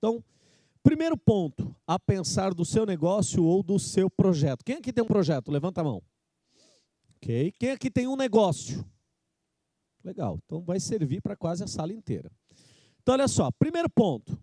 Então, primeiro ponto a pensar do seu negócio ou do seu projeto. Quem aqui tem um projeto? Levanta a mão. Ok. Quem aqui tem um negócio? Legal. Então, vai servir para quase a sala inteira. Então, olha só. Primeiro ponto.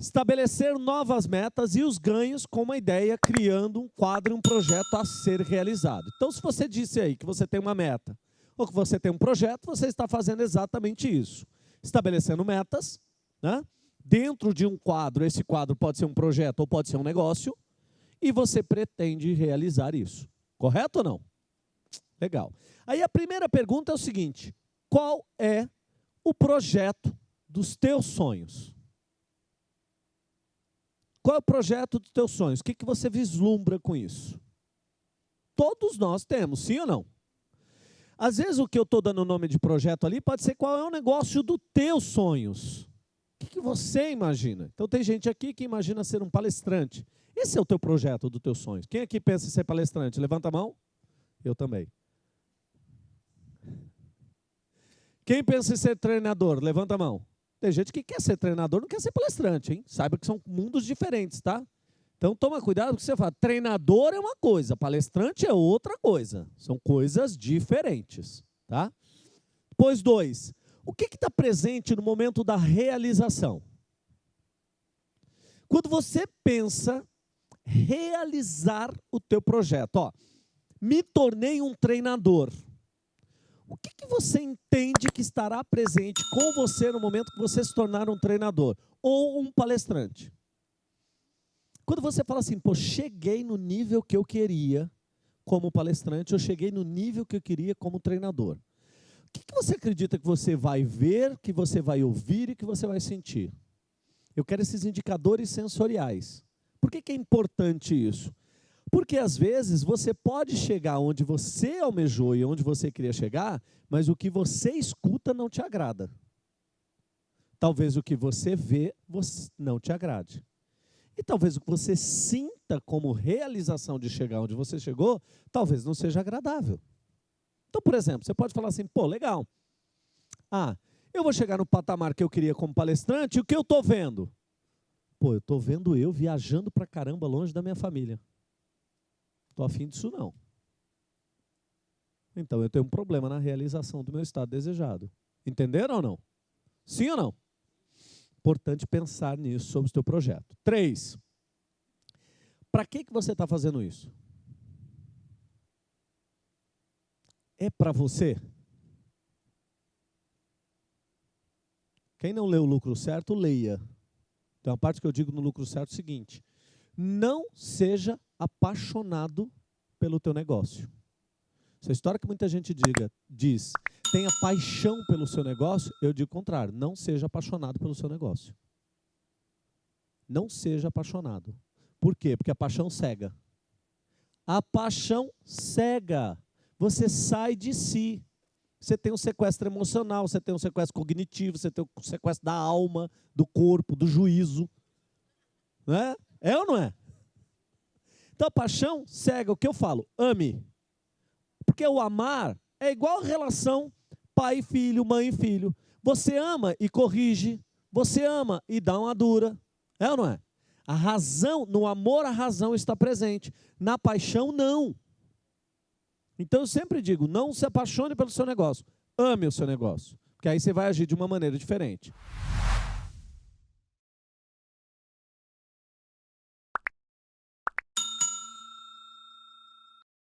Estabelecer novas metas e os ganhos com uma ideia, criando um quadro, um projeto a ser realizado. Então, se você disse aí que você tem uma meta, ou que você tem um projeto, você está fazendo exatamente isso. Estabelecendo metas, né? Dentro de um quadro, esse quadro pode ser um projeto ou pode ser um negócio, e você pretende realizar isso. Correto ou não? Legal. Aí a primeira pergunta é o seguinte, qual é o projeto dos teus sonhos? Qual é o projeto dos teus sonhos? O que, que você vislumbra com isso? Todos nós temos, sim ou não? Às vezes o que eu estou dando o nome de projeto ali pode ser qual é o negócio dos teus sonhos. Que, você imagina? Então tem gente aqui que imagina ser um palestrante. Esse é o teu projeto dos teus sonhos. Quem aqui pensa em ser palestrante? Levanta a mão. Eu também. Quem pensa em ser treinador? Levanta a mão. Tem gente que quer ser treinador, não quer ser palestrante, hein? Saiba que são mundos diferentes, tá? Então toma cuidado que você fala, treinador é uma coisa, palestrante é outra coisa. São coisas diferentes, tá? Pois dois, o que está presente no momento da realização? Quando você pensa realizar o teu projeto, ó, me tornei um treinador o que, que você entende que estará presente com você no momento que você se tornar um treinador ou um palestrante? Quando você fala assim, pô, cheguei no nível que eu queria como palestrante, eu cheguei no nível que eu queria como treinador. Que, que você acredita que você vai ver, que você vai ouvir e que você vai sentir? Eu quero esses indicadores sensoriais. Por que, que é importante isso? Porque às vezes você pode chegar onde você almejou e onde você queria chegar, mas o que você escuta não te agrada. Talvez o que você vê não te agrade. E talvez o que você sinta como realização de chegar onde você chegou, talvez não seja agradável. Então, por exemplo, você pode falar assim, pô, legal. Ah, eu vou chegar no patamar que eu queria como palestrante, e o que eu estou vendo? Pô, eu estou vendo eu viajando para caramba longe da minha família. Estou afim disso não. Então eu tenho um problema na realização do meu estado desejado. Entenderam ou não? Sim ou não? Importante pensar nisso sobre o seu projeto. Três. Para que, que você está fazendo isso? É para você? Quem não leu o lucro certo, leia. Tem uma parte que eu digo no lucro certo é o seguinte: não seja apaixonado pelo teu negócio. Essa história que muita gente diga, diz, tenha paixão pelo seu negócio, eu digo o contrário, não seja apaixonado pelo seu negócio. Não seja apaixonado. Por quê? Porque a paixão cega. A paixão cega. Você sai de si. Você tem um sequestro emocional, você tem um sequestro cognitivo, você tem um sequestro da alma, do corpo, do juízo. Não é? É ou não é? Então a paixão cega o que eu falo, ame. Porque o amar é igual a relação pai e filho, mãe e filho. Você ama e corrige, você ama e dá uma dura. É ou não é? A razão, no amor a razão está presente, na paixão não. Então eu sempre digo, não se apaixone pelo seu negócio, ame o seu negócio, porque aí você vai agir de uma maneira diferente.